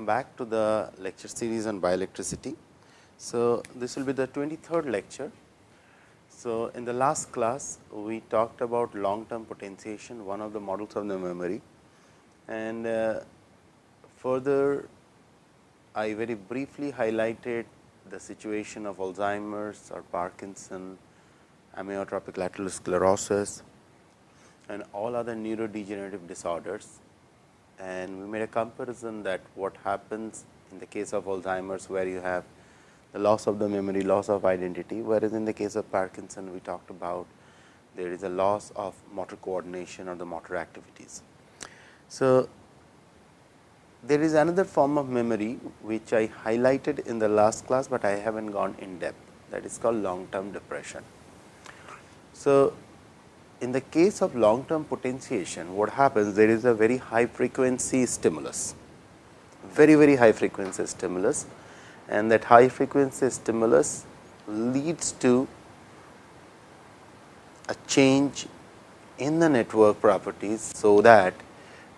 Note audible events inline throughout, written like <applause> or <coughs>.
welcome back to the lecture series on bioelectricity. So, this will be the 23rd lecture. So, in the last class we talked about long term potentiation one of the models of the memory and uh, further I very briefly highlighted the situation of Alzheimer's or Parkinson, amyotrophic lateral sclerosis and all other neurodegenerative disorders and we made a comparison that what happens in the case of Alzheimer's where you have the loss of the memory, loss of identity, whereas in the case of Parkinson we talked about there is a loss of motor coordination or the motor activities. So, there is another form of memory which I highlighted in the last class, but I have not gone in depth that is called long term depression. So, in the case of long term potentiation, what happens there is a very high frequency stimulus, very very high frequency stimulus and that high frequency stimulus leads to a change in the network properties. So, that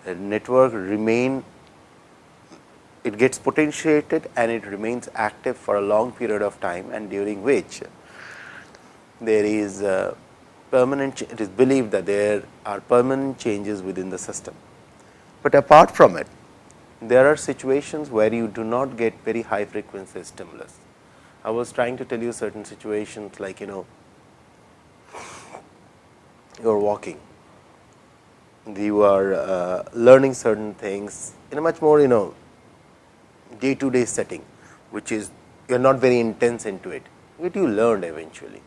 the network remain it gets potentiated and it remains active for a long period of time and during which there is permanent it is believed that there are permanent changes within the system. But apart from it there are situations where you do not get very high frequency stimulus. I was trying to tell you certain situations like you know you are walking, you are uh, learning certain things in a much more you know day to day setting, which is you are not very intense into it, but you learned eventually.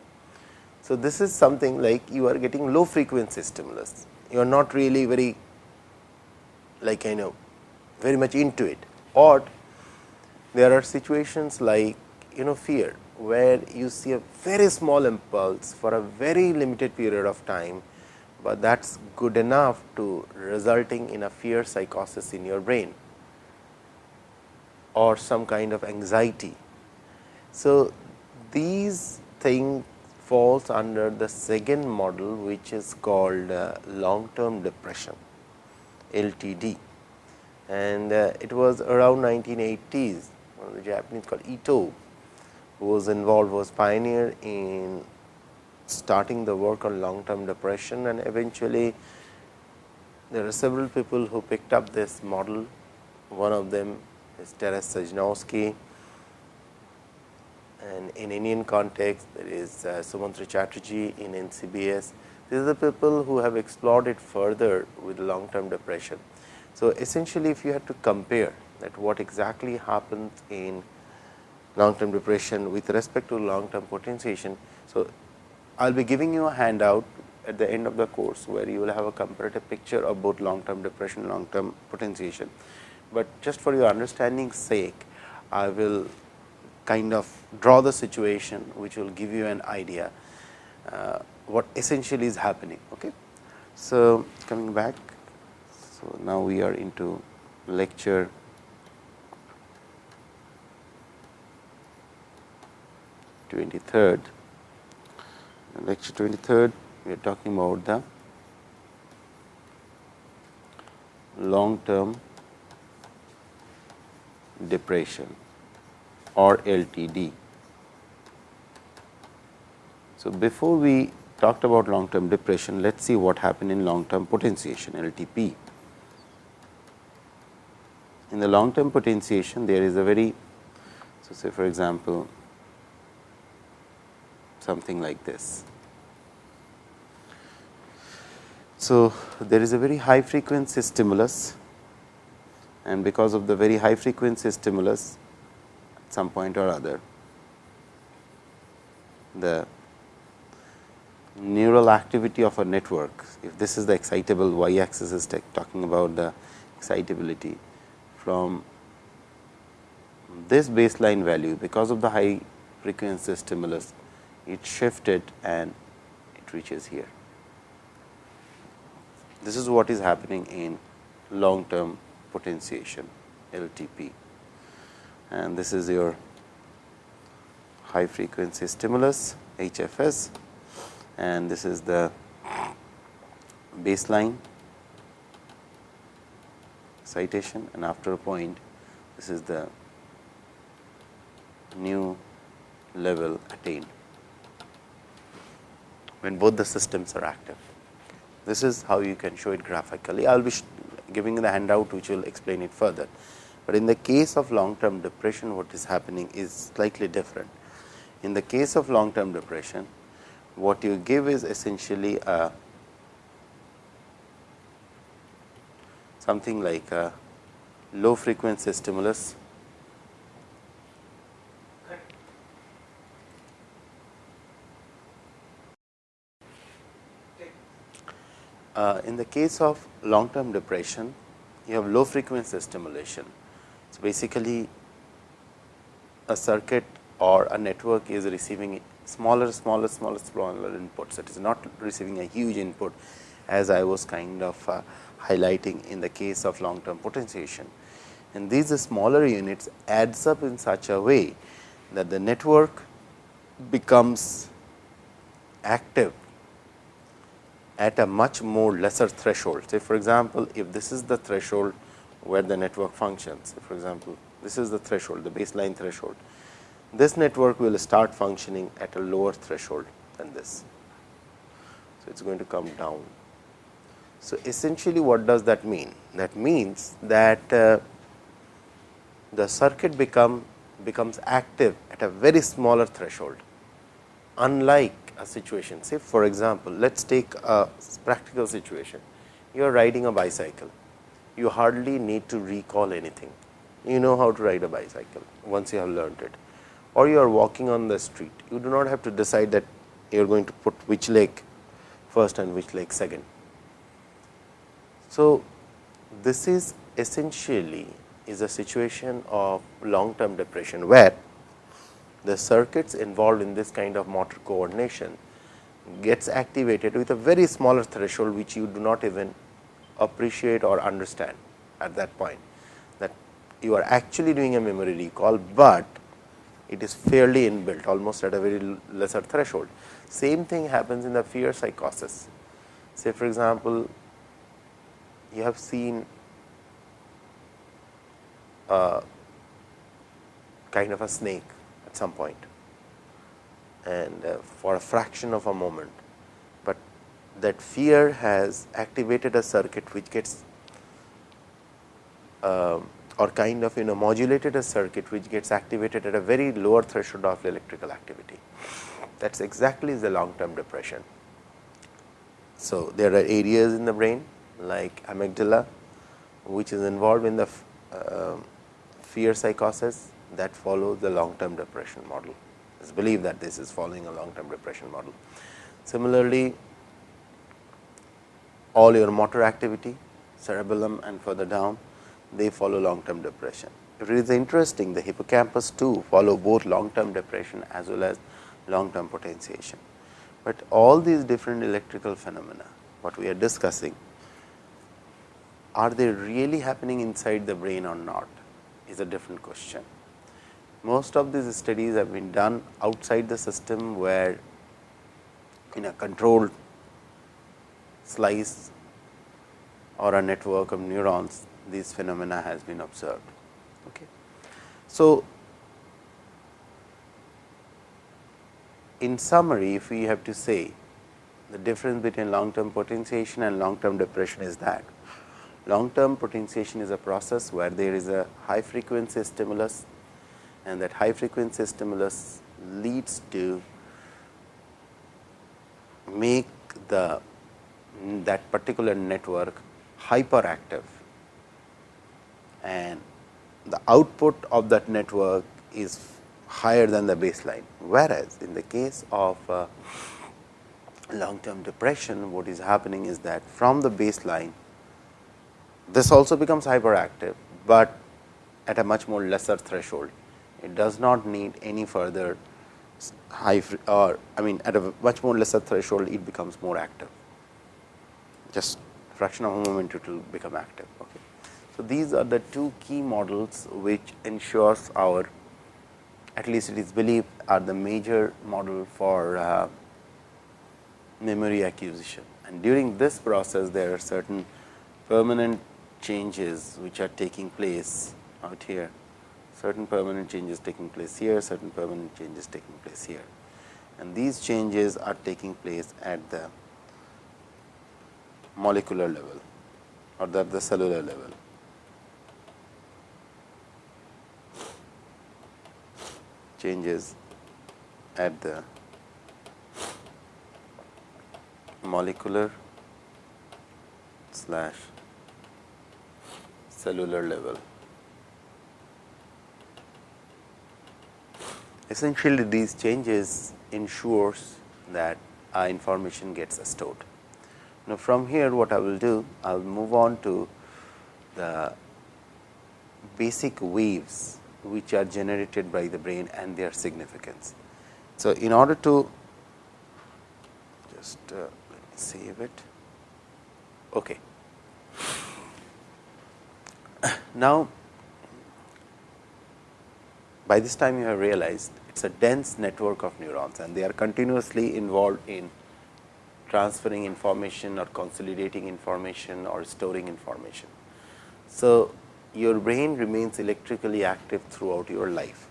So, this is something like you are getting low frequency stimulus, you are not really very like I know very much into it or there are situations like you know fear where you see a very small impulse for a very limited period of time, but that is good enough to resulting in a fear psychosis in your brain or some kind of anxiety. So, these things falls under the second model which is called uh, long term depression LTD and uh, it was around 1980s one of the Japanese called Ito who was involved was pioneer in starting the work on long term depression. And eventually there are several people who picked up this model. One of them is Teres Sejnowski and in Indian context there is uh, Sumantra Chattarji in NCBS. These are the people who have explored it further with long term depression. So, essentially if you had to compare that what exactly happens in long term depression with respect to long term potentiation. So, I will be giving you a handout at the end of the course, where you will have a comparative picture of both long term depression and long term potentiation. But just for your understanding sake, I will kind of draw the situation which will give you an idea uh, what essentially is happening. Okay. So, coming back, so now we are into lecture twenty third. Lecture twenty third, we are talking about the long term depression or LTD. So, before we talked about long term depression, let us see what happened in long term potentiation LTP. In the long term potentiation, there is a very, so say for example, something like this. So, there is a very high frequency stimulus and because of the very high frequency stimulus, some point or other. The neural activity of a network, if this is the excitable y axis is talking about the excitability from this baseline value because of the high frequency stimulus, it shifted and it reaches here. This is what is happening in long term potentiation LTP and this is your high frequency stimulus HFS and this is the baseline citation and after a point this is the new level attained when both the systems are active. This is how you can show it graphically. I will be giving the handout which will explain it further. But in the case of long term depression, what is happening is slightly different. In the case of long term depression, what you give is essentially a something like a low frequency stimulus Uh, in the case of long term depression, you have low frequency stimulation. So, basically a circuit or a network is receiving smaller, smaller, smaller, smaller inputs. It is not receiving a huge input as I was kind of uh, highlighting in the case of long term potentiation. And these smaller units adds up in such a way that the network becomes active at a much more lesser threshold. Say for example, if this is the threshold where the network functions, for example, this is the threshold, the baseline threshold. This network will start functioning at a lower threshold than this. So, it is going to come down. So, essentially what does that mean? That means that uh, the circuit become becomes active at a very smaller threshold unlike a situation. Say for example, let us take a practical situation. You are riding a bicycle, you hardly need to recall anything. You know how to ride a bicycle once you have learned it or you are walking on the street. You do not have to decide that you are going to put which leg first and which leg second. So, this is essentially is a situation of long term depression, where the circuits involved in this kind of motor coordination gets activated with a very smaller threshold, which you do not even appreciate or understand at that point that you are actually doing a memory recall, but it is fairly inbuilt almost at a very lesser threshold. Same thing happens in the fear psychosis. Say for example, you have seen a kind of a snake at some point and uh, for a fraction of a moment, that fear has activated a circuit which gets uh, or kind of you know modulated a circuit which gets activated at a very lower threshold of electrical activity. That is exactly the long term depression. So, there are areas in the brain like amygdala, which is involved in the uh, fear psychosis that follow the long term depression model. It is believed that this is following a long term depression model. Similarly, all your motor activity, cerebellum and further down, they follow long term depression. It is interesting, the hippocampus too follow both long term depression as well as long term potentiation. But all these different electrical phenomena, what we are discussing, are they really happening inside the brain or not is a different question most of these studies have been done outside the system where in a controlled slice or a network of neurons these phenomena has been observed. Okay. So, in summary if we have to say the difference between long term potentiation and long term depression is that long term potentiation is a process where there is a high frequency stimulus and that high frequency stimulus leads to make the that particular network hyperactive. And the output of that network is higher than the baseline. Whereas, in the case of uh, long term depression what is happening is that from the baseline this also becomes hyperactive, but at a much more lesser threshold. It does not need any further high or I mean at a much more lesser threshold it becomes more active just fraction of a moment it will become active. Okay. So, these are the two key models which ensures our at least it is believed are the major model for uh, memory acquisition and during this process there are certain permanent changes which are taking place out here certain permanent changes taking place here, certain permanent changes taking place here. And these changes are taking place at the molecular level or at the cellular level. Changes at the molecular slash cellular level. Essentially, these changes ensures that our information gets stored. Now, from here what I will do, I will move on to the basic waves which are generated by the brain and their significance. So, in order to just uh, save it. Okay. <coughs> Now, by this time you have realized it is a dense network of neurons and they are continuously involved in transferring information or consolidating information or storing information. So, your brain remains electrically active throughout your life.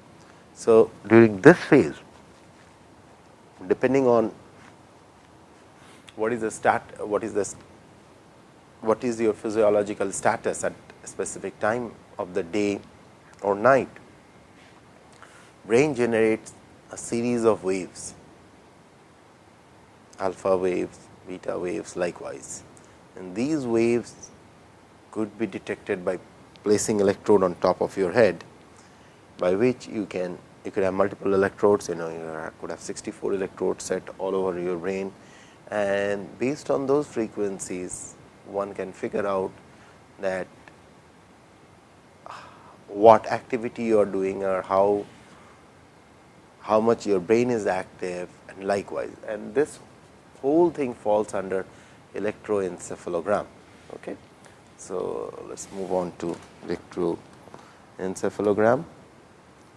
So, during this phase depending on what is the stat what is the what is your physiological status at a specific time of the day or night brain generates a series of waves, alpha waves, beta waves likewise. And these waves could be detected by placing electrode on top of your head, by which you can you could have multiple electrodes, you know you could have 64 electrodes set all over your brain and based on those frequencies one can figure out that what activity you are doing or how how much your brain is active and likewise and this whole thing falls under electroencephalogram. Okay. So, let us move on to electroencephalogram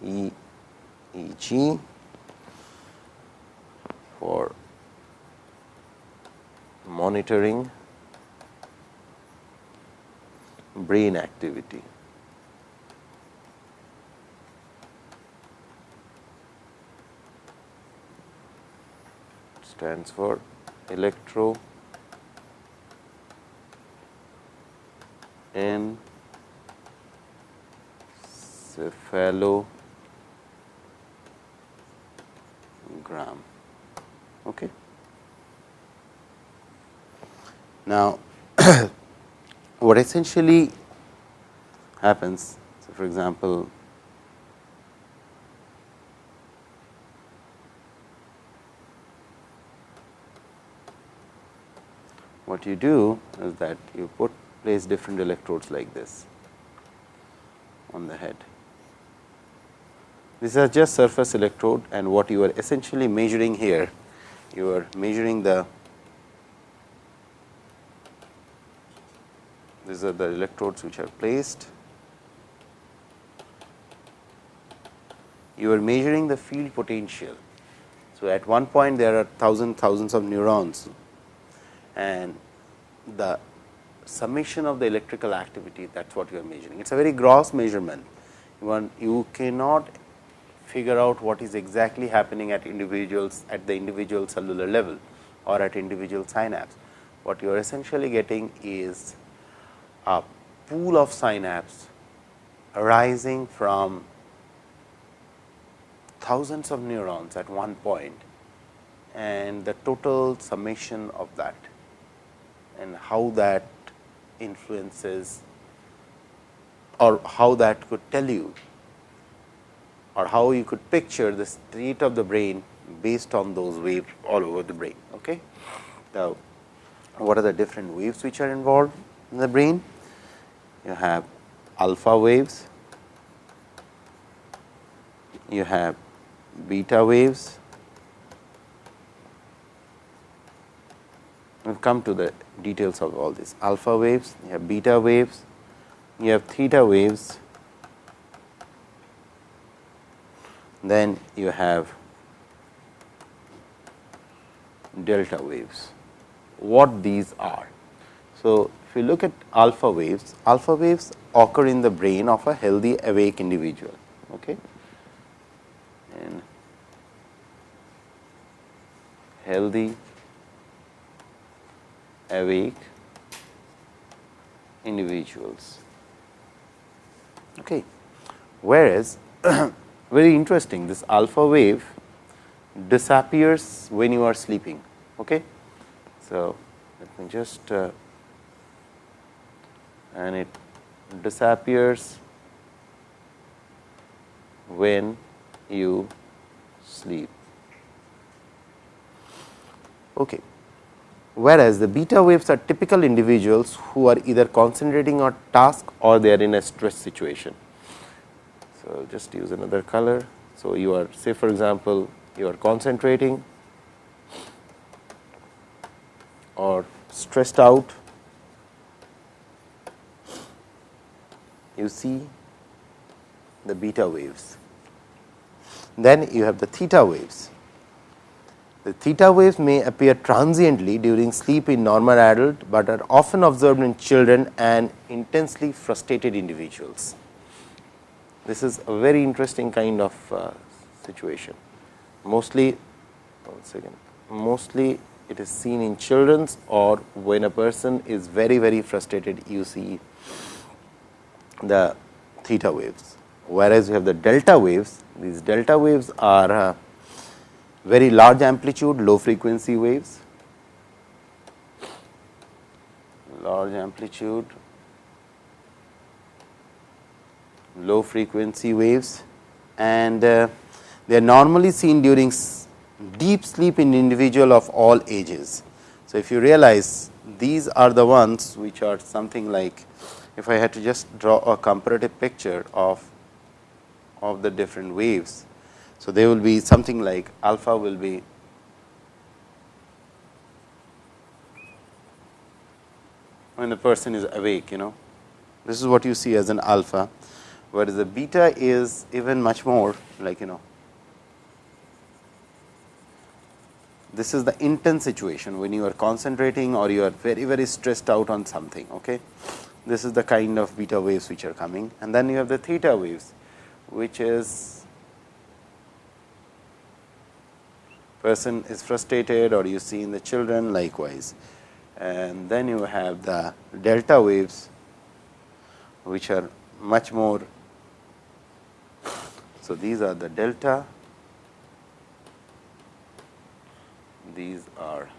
EEG for monitoring brain activity. stands for electro encephalogram. Okay. Now, <coughs> what essentially happens, so for example, what you do is that you put place different electrodes like this on the head. These are just surface electrode and what you are essentially measuring here, you are measuring the these are the electrodes which are placed. You are measuring the field potential. So, at one point there are thousand thousands of neurons and the summation of the electrical activity that is what you are measuring. It is a very gross measurement. One, you cannot figure out what is exactly happening at individuals at the individual cellular level or at individual synapse. What you are essentially getting is a pool of synapse arising from thousands of neurons at one point and the total summation of that and how that influences or how that could tell you or how you could picture the state of the brain based on those waves all over the brain. Okay. Now, what are the different waves which are involved in the brain? You have alpha waves, you have beta waves, we will come to the details of all this alpha waves, you have beta waves, you have theta waves, then you have delta waves. What these are? So, if you look at alpha waves, alpha waves occur in the brain of a healthy awake individual. Okay. And healthy, awake individuals. Okay. Whereas, <coughs> very interesting this alpha wave disappears when you are sleeping. Okay. So, let me just uh, and it disappears when you sleep. Okay. Whereas, the beta waves are typical individuals who are either concentrating on task or they are in a stress situation. So, just use another color. So, you are say for example, you are concentrating or stressed out, you see the beta waves. Then you have the theta waves. The theta waves may appear transiently during sleep in normal adult, but are often observed in children and intensely frustrated individuals. This is a very interesting kind of uh, situation. Mostly, one second, mostly it is seen in children's or when a person is very very frustrated you see the theta waves. Whereas, you have the delta waves, these delta waves are uh, very large amplitude low frequency waves, large amplitude low frequency waves and uh, they are normally seen during deep sleep in individual of all ages. So, if you realize these are the ones which are something like if I had to just draw a comparative picture of of the different waves. So, they will be something like alpha will be when the person is awake you know this is what you see as an alpha, whereas the beta is even much more like you know this is the intense situation when you are concentrating or you are very very stressed out on something. Okay. This is the kind of beta waves which are coming and then you have the theta waves which is person is frustrated or you see in the children likewise. And then you have the delta waves which are much more. So, these are the delta these are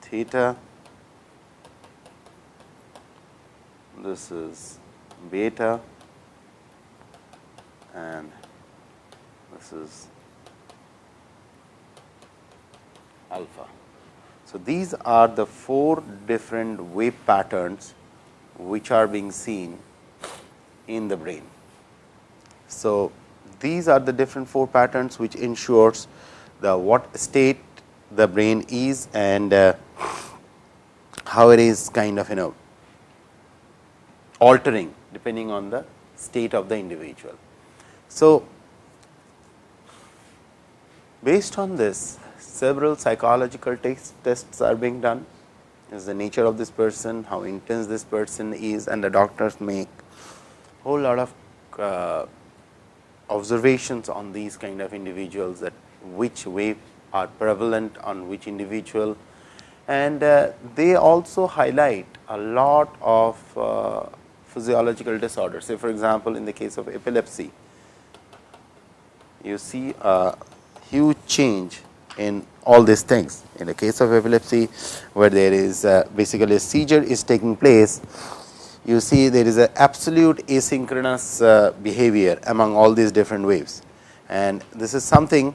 theta, this is beta and this is alpha. So, these are the four different wave patterns which are being seen in the brain. So, these are the different four patterns which ensures the what state the brain is and uh, how it is kind of you know altering depending on the state of the individual. So, based on this several psychological tests, are being done is the nature of this person, how intense this person is and the doctors make a whole lot of uh, observations on these kind of individuals that which wave are prevalent on which individual and uh, they also highlight a lot of uh, physiological disorders. Say for example, in the case of epilepsy, you see a huge change in all these things. In the case of epilepsy, where there is uh, basically a seizure is taking place, you see there is an absolute asynchronous uh, behavior among all these different waves. And this is something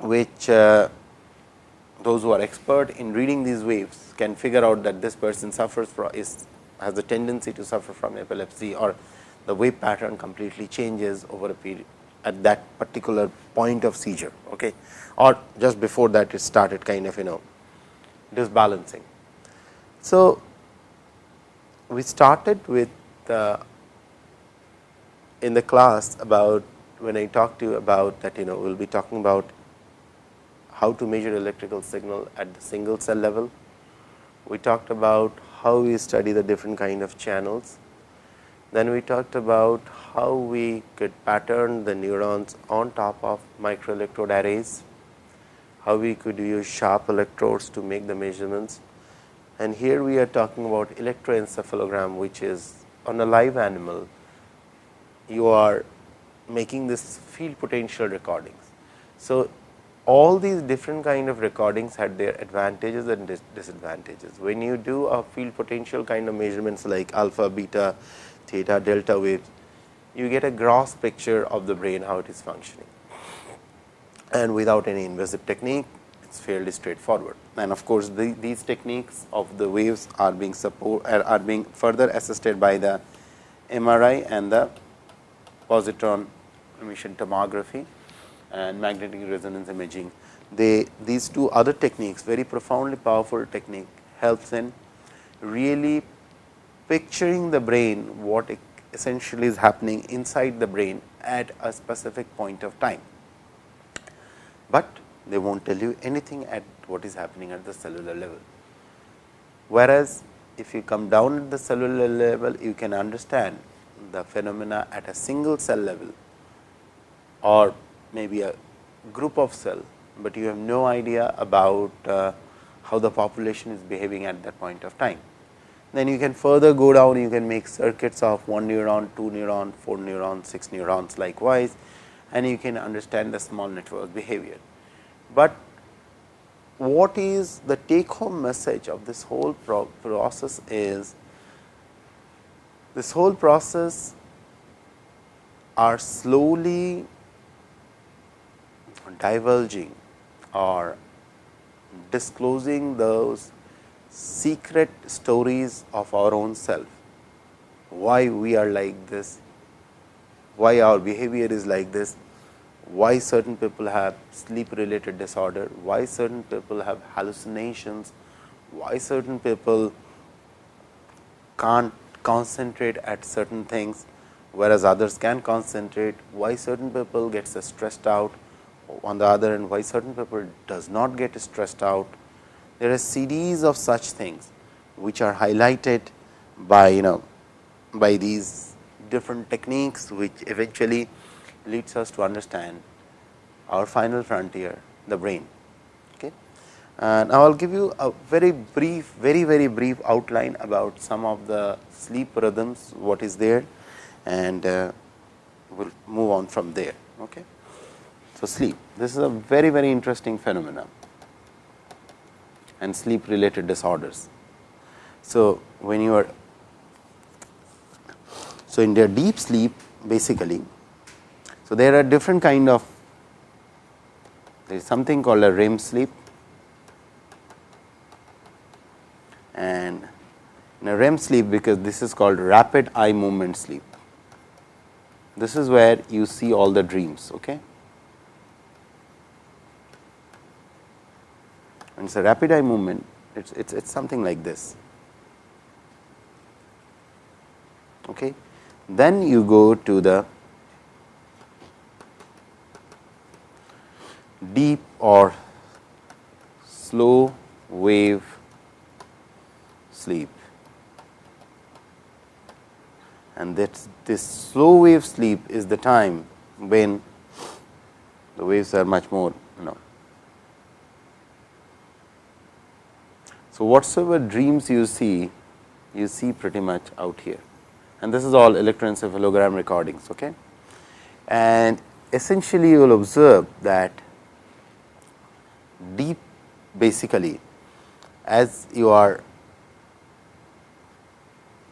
which uh, those who are expert in reading these waves can figure out that this person suffers from is has a tendency to suffer from epilepsy or the wave pattern completely changes over a period at that particular point of seizure okay or just before that it started kind of you know disbalancing. So, we started with uh, in the class about when I talked to you about that you know we will be talking about how to measure electrical signal at the single cell level. We talked about how we study the different kind of channels Then we talked about how we could pattern the neurons on top of microelectrode arrays, how we could use sharp electrodes to make the measurements. And here we are talking about electroencephalogram, which is on a live animal, you are making this field potential recordings. So, all these different kind of recordings had their advantages and dis disadvantages. When you do a field potential kind of measurements like alpha, beta, theta, delta waves, you get a gross picture of the brain how it is functioning and without any invasive technique it is fairly straightforward. And of course, the, these techniques of the waves are being support are being further assisted by the MRI and the positron emission tomography and magnetic resonance imaging. They these two other techniques very profoundly powerful technique helps in really picturing the brain what essentially is happening inside the brain at a specific point of time. But they will not tell you anything at what is happening at the cellular level. Whereas, if you come down at the cellular level, you can understand the phenomena at a single cell level or maybe a group of cell, but you have no idea about uh, how the population is behaving at that point of time. Then you can further go down, you can make circuits of 1 neuron, 2 neuron, 4 neurons, 6 neurons likewise and you can understand the small network behavior. But what is the take home message of this whole pro process is this whole process are slowly divulging or disclosing those secret stories of our own self, why we are like this, why our behavior is like this, why certain people have sleep related disorder, why certain people have hallucinations, why certain people can't concentrate at certain things, whereas others can concentrate, why certain people gets stressed out, on the other hand why certain people does not get stressed out. There are series of such things which are highlighted by you know by these different techniques which eventually leads us to understand our final frontier the brain. Okay. And now, I will give you a very brief very very brief outline about some of the sleep rhythms what is there and uh, we will move on from there. Okay. So, sleep this is a very very interesting phenomenon and sleep related disorders. So, when you are so in their deep sleep basically so, there are different kind of there is something called a REM sleep and in a REM sleep because this is called rapid eye movement sleep. This is where you see all the dreams. Okay. And it's a rapid eye movement, it's, it's, it's something like this. Okay. Then you go to the deep or slow wave sleep and that this slow wave sleep is the time when the waves are much more you know. So, whatsoever dreams you see you see pretty much out here and this is all electroencephalogram recordings. Okay. And essentially you will observe that deep basically as you are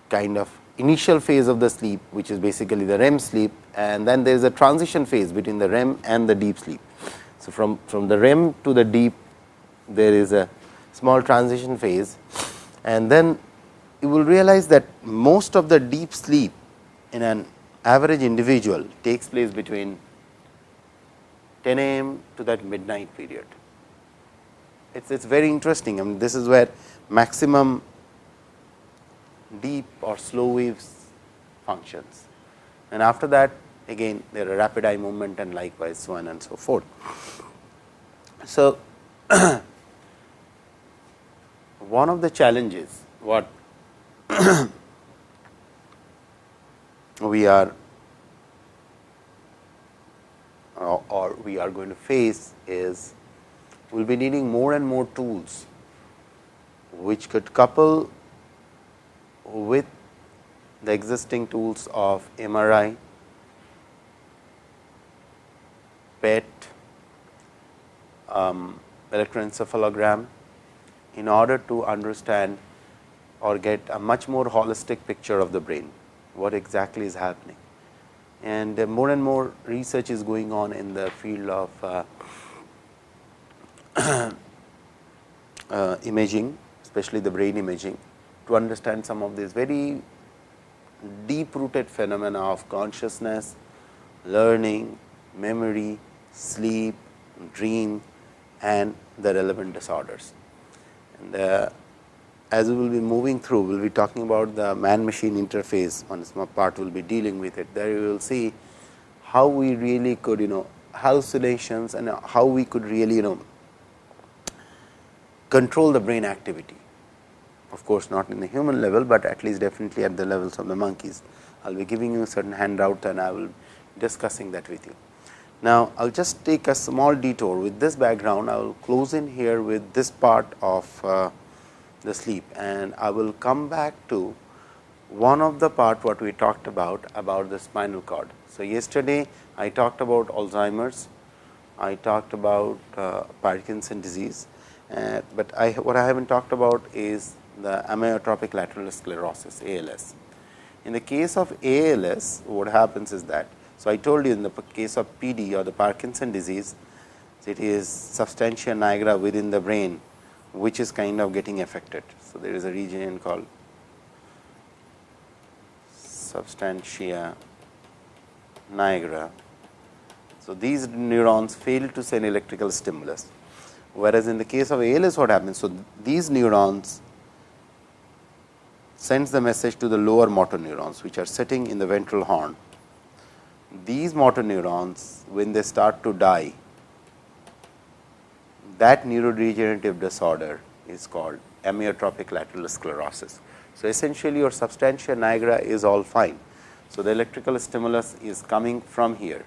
kind of initial phase of the sleep which is basically the REM sleep and then there is a transition phase between the REM and the deep sleep. So, from, from the REM to the deep there is a small transition phase and then you will realize that most of the deep sleep in an average individual takes place between 10 a.m. to that midnight period it's it's very interesting. I mean, this is where maximum deep or slow waves functions, and after that again there are rapid eye movement and likewise so on and so forth. So, <clears throat> one of the challenges what <clears throat> we are or we are going to face is we will be needing more and more tools which could couple with the existing tools of MRI, PET, um, electroencephalogram in order to understand or get a much more holistic picture of the brain, what exactly is happening. And uh, more and more research is going on in the field of uh, <coughs> uh, imaging, especially the brain imaging, to understand some of these very deep rooted phenomena of consciousness, learning, memory, sleep, dream and the relevant disorders. And uh, as we will be moving through, we will be talking about the man machine interface, one small part will be dealing with it. There you will see how we really could, you know, hallucinations and how we could really, you know, control the brain activity. Of course, not in the human level, but at least definitely at the levels of the monkeys. I will be giving you a certain handout and I will be discussing that with you. Now, I will just take a small detour with this background. I will close in here with this part of uh, the sleep and I will come back to one of the part what we talked about about the spinal cord. So, yesterday I talked about Alzheimer's, I talked about uh, Parkinson disease, uh, but I what I haven't talked about is the amyotrophic lateral sclerosis ALS. In the case of ALS what happens is that so I told you in the case of PD or the Parkinson disease it is substantia nigra within the brain which is kind of getting affected. So, there is a region called substantia nigra. So, these neurons fail to send electrical stimulus, whereas in the case of ALS what happens? So, these neurons sends the message to the lower motor neurons which are sitting in the ventral horn. These motor neurons when they start to die that neurodegenerative disorder is called amyotrophic lateral sclerosis. So, essentially your substantia nigra is all fine. So, the electrical stimulus is coming from here,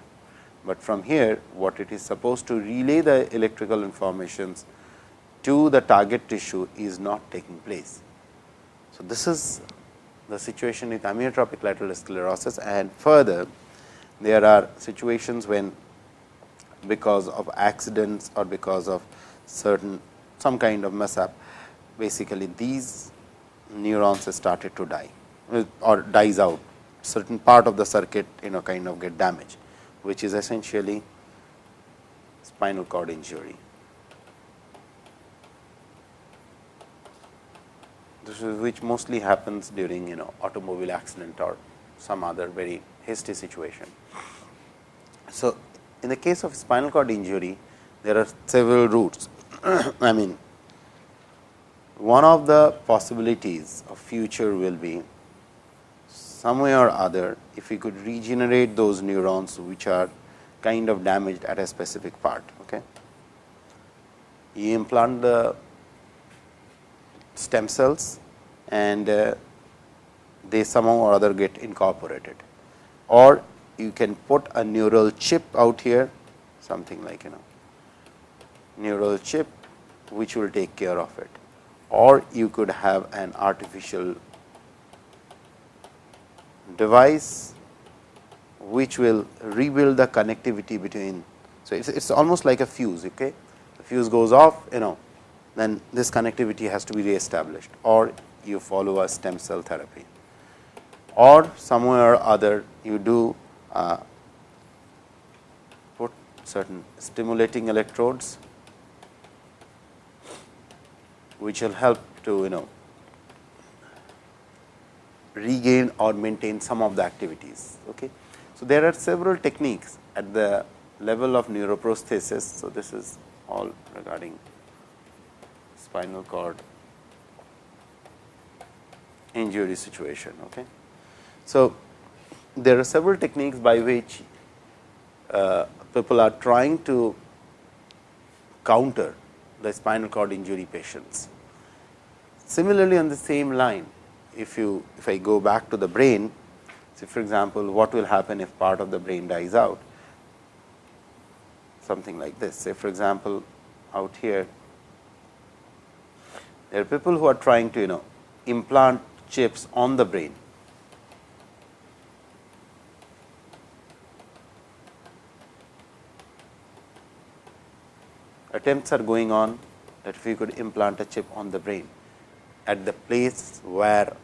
but from here what it is supposed to relay the electrical informations to the target tissue is not taking place. So, this is the situation with amyotrophic lateral sclerosis and further there are situations when because of accidents or because of certain some kind of mess up basically these neurons started to die or dies out certain part of the circuit you know kind of get damaged which is essentially spinal cord injury. This is which mostly happens during you know automobile accident or some other very hasty situation. So, in the case of spinal cord injury there are several routes <clears throat> I mean one of the possibilities of future will be some way or other if we could regenerate those neurons which are kind of damaged at a specific part. Okay. You implant the stem cells and uh, they somehow or other get incorporated or you can put a neural chip out here something like you know neural chip which will take care of it or you could have an artificial device which will rebuild the connectivity between. So, it is almost like a fuse, okay? the fuse goes off you know then this connectivity has to be reestablished or you follow a stem cell therapy or somewhere or other you do uh, put certain stimulating electrodes which will help to you know regain or maintain some of the activities. Okay. So, there are several techniques at the level of neuroprosthesis. So, this is all regarding spinal cord injury situation. Okay. So, there are several techniques by which uh, people are trying to counter the spinal cord injury patients. Similarly, on the same line, if you if I go back to the brain, So, for example, what will happen if part of the brain dies out? Something like this. Say, for example, out here, there are people who are trying to you know implant chips on the brain. Attempts are going on that if we could implant a chip on the brain at the place where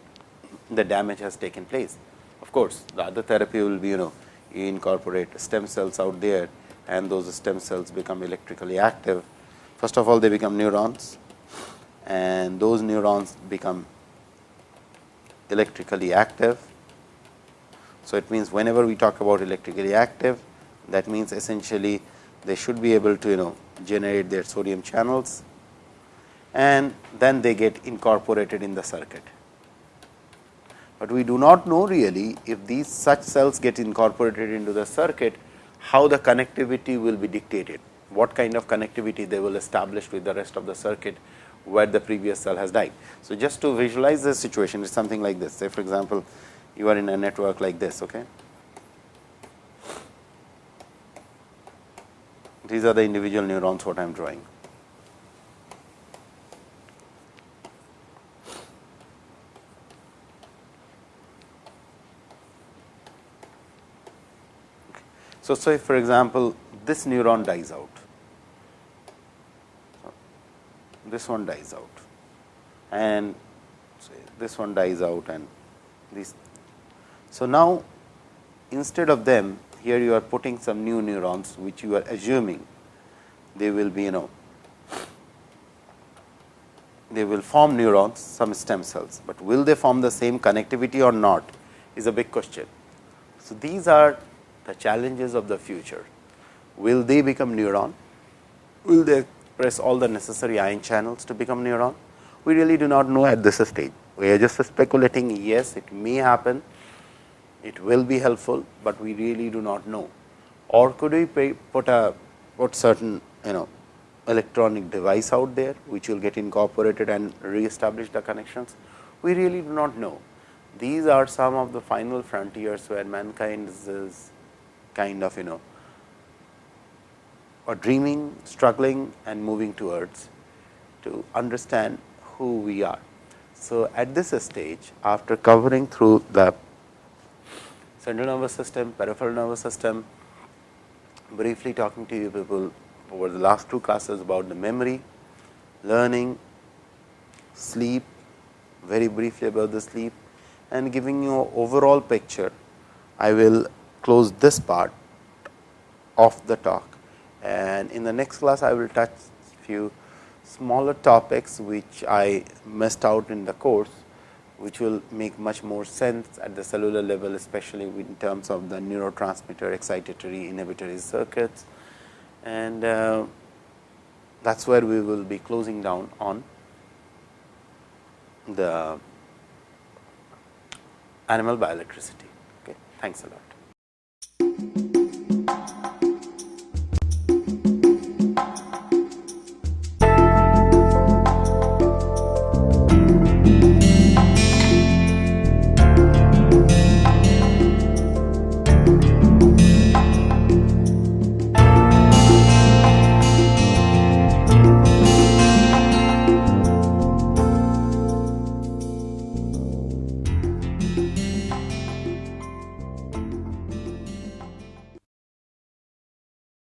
the damage has taken place Of course, the other therapy will be you know you incorporate stem cells out there and those stem cells become electrically active. First of all, they become neurons and those neurons become electrically active. So, it means whenever we talk about electrically active that means essentially they should be able to you know generate their sodium channels and then they get incorporated in the circuit but we do not know really if these such cells get incorporated into the circuit, how the connectivity will be dictated, what kind of connectivity they will establish with the rest of the circuit where the previous cell has died. So, just to visualize the situation it is something like this say for example, you are in a network like this. Okay. These are the individual neurons what I am drawing. So, say for example, this neuron dies out, this one dies out and this one dies out and this. So, now instead of them here you are putting some new neurons which you are assuming they will be you know they will form neurons some stem cells, but will they form the same connectivity or not is a big question. So, these are the challenges of the future. Will they become neuron? Will they press all the necessary ion channels to become neuron? We really do not know at this stage. We are just speculating, yes, it may happen, it will be helpful, but we really do not know. Or could we put a put certain you know electronic device out there, which will get incorporated and re-establish the connections? We really do not know. These are some of the final frontiers where mankind is kind of you know or dreaming, struggling and moving towards to understand who we are. So, at this stage after covering through the central nervous system, peripheral nervous system, briefly talking to you people over the last two classes about the memory, learning, sleep, very briefly about the sleep and giving you overall picture, I will close this part of the talk. And in the next class, I will touch few smaller topics, which I missed out in the course, which will make much more sense at the cellular level, especially in terms of the neurotransmitter excitatory inhibitory circuits. And uh, that is where we will be closing down on the animal bioelectricity. Okay. Thanks a lot.